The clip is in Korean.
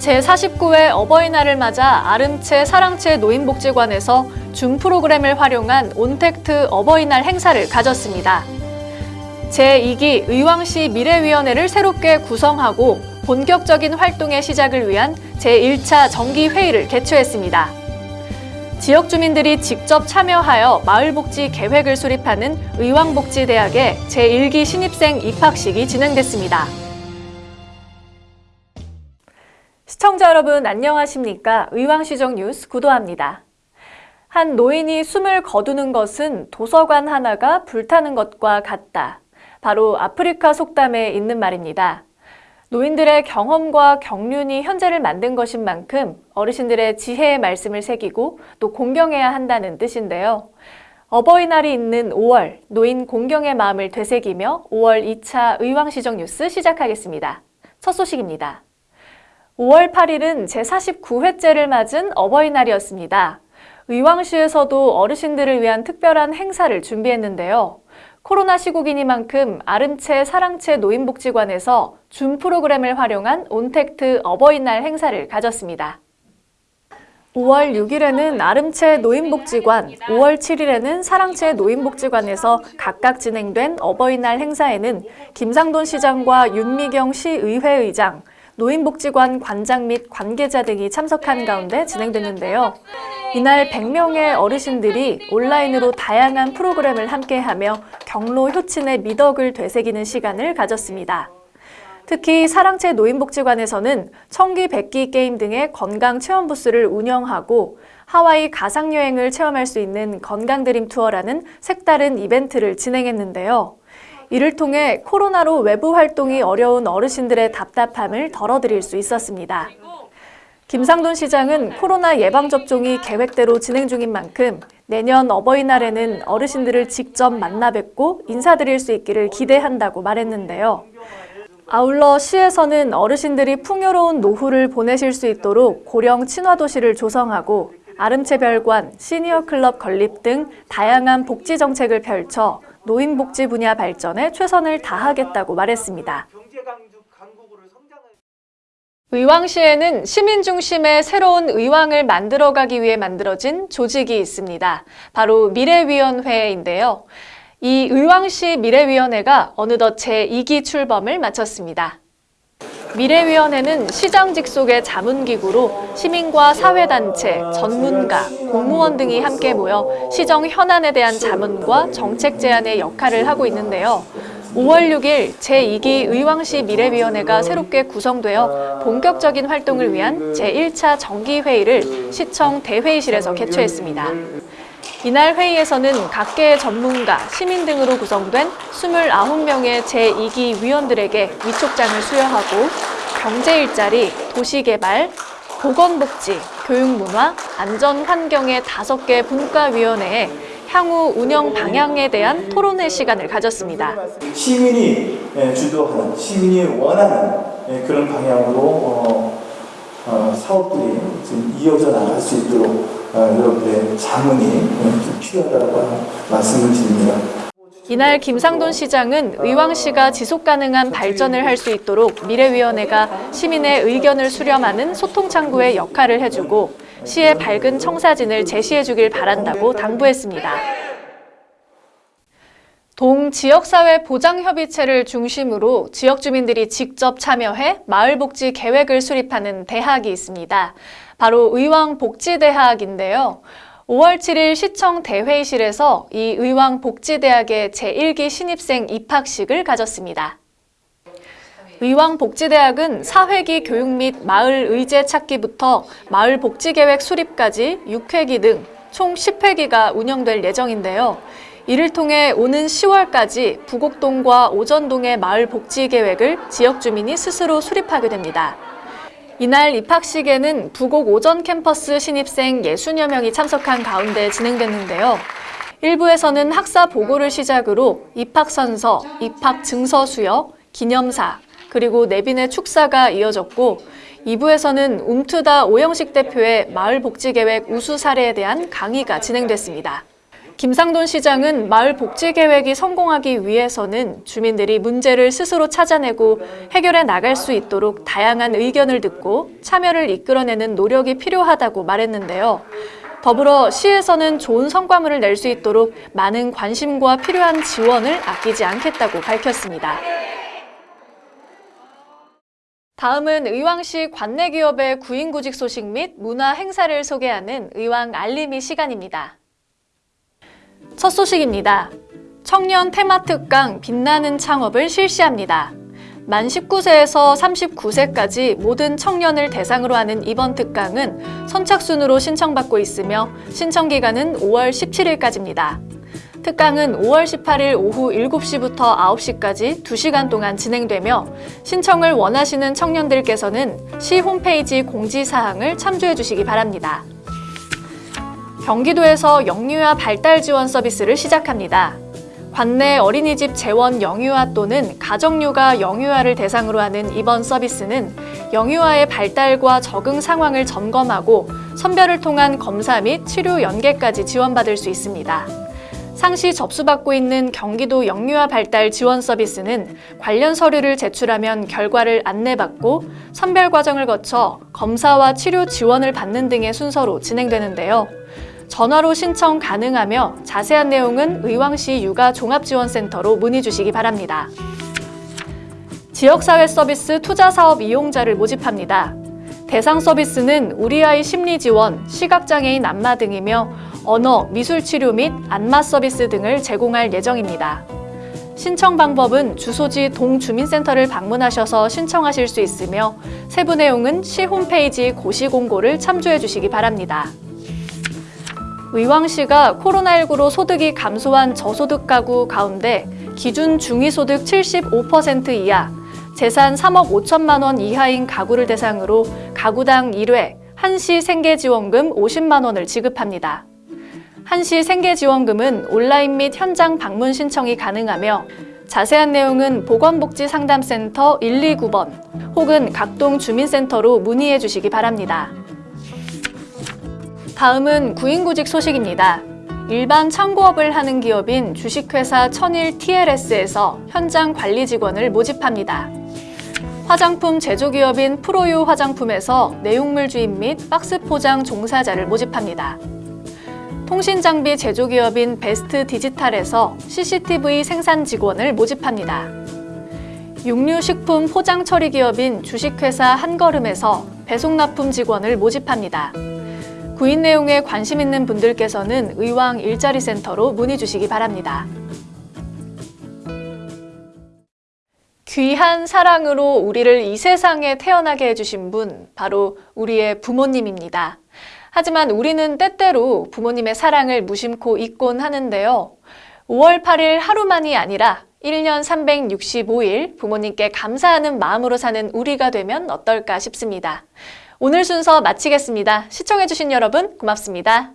제49회 어버이날을 맞아 아름채 사랑채 노인복지관에서 준 프로그램을 활용한 온택트 어버이날 행사를 가졌습니다. 제2기 의왕시 미래위원회를 새롭게 구성하고 본격적인 활동의 시작을 위한 제1차 정기회의를 개최했습니다. 지역 주민들이 직접 참여하여 마을복지 계획을 수립하는 의왕복지대학의 제1기 신입생 입학식이 진행됐습니다. 시청자 여러분 안녕하십니까? 의왕시정 뉴스 구도합니다. 한 노인이 숨을 거두는 것은 도서관 하나가 불타는 것과 같다. 바로 아프리카 속담에 있는 말입니다. 노인들의 경험과 경륜이 현재를 만든 것인 만큼 어르신들의 지혜의 말씀을 새기고 또 공경해야 한다는 뜻인데요. 어버이날이 있는 5월 노인 공경의 마음을 되새기며 5월 2차 의왕시정 뉴스 시작하겠습니다. 첫 소식입니다. 5월 8일은 제49회째를 맞은 어버이날이었습니다. 의왕시에서도 어르신들을 위한 특별한 행사를 준비했는데요. 코로나 시국이니만큼 아름채 사랑채 노인복지관에서 준 프로그램을 활용한 온택트 어버이날 행사를 가졌습니다. 5월 6일에는 아름채 노인복지관, 5월 7일에는 사랑채 노인복지관에서 각각 진행된 어버이날 행사에는 김상돈 시장과 윤미경 시의회의장, 노인복지관 관장 및 관계자 등이 참석한 가운데 진행됐는데요. 이날 100명의 어르신들이 온라인으로 다양한 프로그램을 함께하며 경로 효친의 미덕을 되새기는 시간을 가졌습니다. 특히 사랑채 노인복지관에서는 청기 백기 게임 등의 건강 체험 부스를 운영하고 하와이 가상여행을 체험할 수 있는 건강드림 투어라는 색다른 이벤트를 진행했는데요. 이를 통해 코로나로 외부 활동이 어려운 어르신들의 답답함을 덜어드릴 수 있었습니다. 김상돈 시장은 코로나 예방접종이 계획대로 진행 중인 만큼 내년 어버이날에는 어르신들을 직접 만나 뵙고 인사드릴 수 있기를 기대한다고 말했는데요. 아울러 시에서는 어르신들이 풍요로운 노후를 보내실 수 있도록 고령 친화도시를 조성하고 아름채별관, 시니어클럽 건립 등 다양한 복지 정책을 펼쳐 노인복지 분야 발전에 최선을 다하겠다고 말했습니다. 의왕시에는 시민 중심의 새로운 의왕을 만들어가기 위해 만들어진 조직이 있습니다. 바로 미래위원회인데요. 이 의왕시 미래위원회가 어느덧 제2기 출범을 마쳤습니다. 미래위원회는 시장 직속의 자문기구로 시민과 사회단체, 전문가, 공무원 등이 함께 모여 시정 현안에 대한 자문과 정책 제안의 역할을 하고 있는데요. 5월 6일 제2기 의왕시 미래위원회가 새롭게 구성되어 본격적인 활동을 위한 제1차 정기회의를 시청 대회의실에서 개최했습니다. 이날 회의에서는 각계의 전문가, 시민 등으로 구성된 29명의 제2기 위원들에게 위촉장을 수여하고 경제 일자리, 도시개발, 보건복지, 교육문화, 안전환경의 5개 분과위원회에 향후 운영 방향에 대한 토론회 시간을 가졌습니다. 시민이 예, 주도하는, 시민이 원하는 예, 그런 방향으로 어, 어, 사업들이 이어져 나갈 수 있도록 어, 여러분들의 자문이 예, 필요하다고 말씀을 드립니다. 이날 김상돈 시장은 의왕시가 지속가능한 발전을 할 수 있도록 미래위원회가 시민의 의견을 수렴하는 소통창구의 역할을 해주고 시의 밝은 청사진을 제시해 주길 바란다고 당부했습니다. 동지역사회 보장협의체를 중심으로 지역 주민들이 직접 참여해 마을복지 계획을 수립하는 대학이 있습니다. 바로 의왕복지대학인데요. 5월 7일 시청 대회의실에서 이 의왕복지대학의 제1기 신입생 입학식을 가졌습니다. 의왕복지대학은 사회기 교육 및 마을 의제 찾기부터 마을 복지계획 수립까지 6회기 등 총 10회기가 운영될 예정인데요. 이를 통해 오는 10월까지 부곡동과 오전동의 마을 복지 계획을 지역 주민이 스스로 수립하게 됩니다. 이날 입학식에는 부곡 오전 캠퍼스 신입생 60여 명이 참석한 가운데 진행됐는데요. 일부에서는 학사 보고를 시작으로 입학선서, 입학 증서 수여, 기념사, 그리고 내빈의 축사가 이어졌고 2부에서는 움트다 오영식 대표의 마을복지계획 우수 사례에 대한 강의가 진행됐습니다. 김상돈 시장은 마을 복지 계획이 성공하기 위해서는 주민들이 문제를 스스로 찾아내고 해결해 나갈 수 있도록 다양한 의견을 듣고 참여를 이끌어내는 노력이 필요하다고 말했는데요. 더불어 시에서는 좋은 성과물을 낼 수 있도록 많은 관심과 필요한 지원을 아끼지 않겠다고 밝혔습니다. 다음은 의왕시 관내 기업의 구인구직 소식 및 문화 행사를 소개하는 의왕 알림이 시간입니다. 첫 소식입니다. 청년 테마 특강 빛나는 창업을 실시합니다. 만 19세에서 39세까지 모든 청년을 대상으로 하는 이번 특강은 선착순으로 신청받고 있으며 신청 기간은 5월 17일까지입니다. 특강은 5월 18일 오후 7시부터 9시까지 2시간 동안 진행되며 신청을 원하시는 청년들께서는 시 홈페이지 공지사항을 참조해 주시기 바랍니다. 경기도에서 영유아 발달 지원 서비스를 시작합니다. 관내 어린이집 재원 영유아 또는 가정육아 영유아를 대상으로 하는 이번 서비스는 영유아의 발달과 적응 상황을 점검하고 선별을 통한 검사 및 치료 연계까지 지원받을 수 있습니다. 상시 접수받고 있는 경기도 영유아 발달 지원 서비스는 관련 서류를 제출하면 결과를 안내받고 선별 과정을 거쳐 검사와 치료 지원을 받는 등의 순서로 진행되는데요. 전화로 신청 가능하며 자세한 내용은 의왕시 육아 종합지원센터로 문의 주시기 바랍니다. 지역사회 서비스 투자사업 이용자를 모집합니다. 대상 서비스는 우리 아이 심리 지원, 시각장애인 안마 등이며 언어, 미술 치료 및 안마 서비스 등을 제공할 예정입니다. 신청 방법은 주소지 동주민센터를 방문하셔서 신청하실 수 있으며 세부 내용은 시 홈페이지 고시 공고를 참조해 주시기 바랍니다. 의왕시가 코로나19로 소득이 감소한 저소득 가구 가운데 기준 중위소득 75% 이하, 재산 3억 5천만 원 이하인 가구를 대상으로 가구당 1회 한시 생계지원금 50만 원을 지급합니다. 한시 생계지원금은 온라인 및 현장 방문 신청이 가능하며 자세한 내용은 보건복지상담센터 129번 혹은 각동 주민센터로 문의해 주시기 바랍니다. 다음은 구인구직 소식입니다. 일반 창고업을 하는 기업인 주식회사 천일 TLS에서 현장 관리 직원을 모집합니다. 화장품 제조기업인 프로유 화장품에서 내용물 주입 및 박스 포장 종사자를 모집합니다. 통신장비 제조기업인 베스트 디지털에서 CCTV 생산 직원을 모집합니다. 육류식품 포장 처리 기업인 주식회사 한걸음에서 배송납품 직원을 모집합니다. 구인 내용에 관심 있는 분들께서는 의왕 일자리 센터로 문의 주시기 바랍니다. 귀한 사랑으로 우리를 이 세상에 태어나게 해주신 분, 바로 우리의 부모님입니다. 하지만 우리는 때때로 부모님의 사랑을 무심코 잊곤 하는데요. 5월 8일 하루만이 아니라 1년 365일 부모님께 감사하는 마음으로 사는 우리가 되면 어떨까 싶습니다. 오늘 순서 마치겠습니다. 시청해주신 여러분 고맙습니다.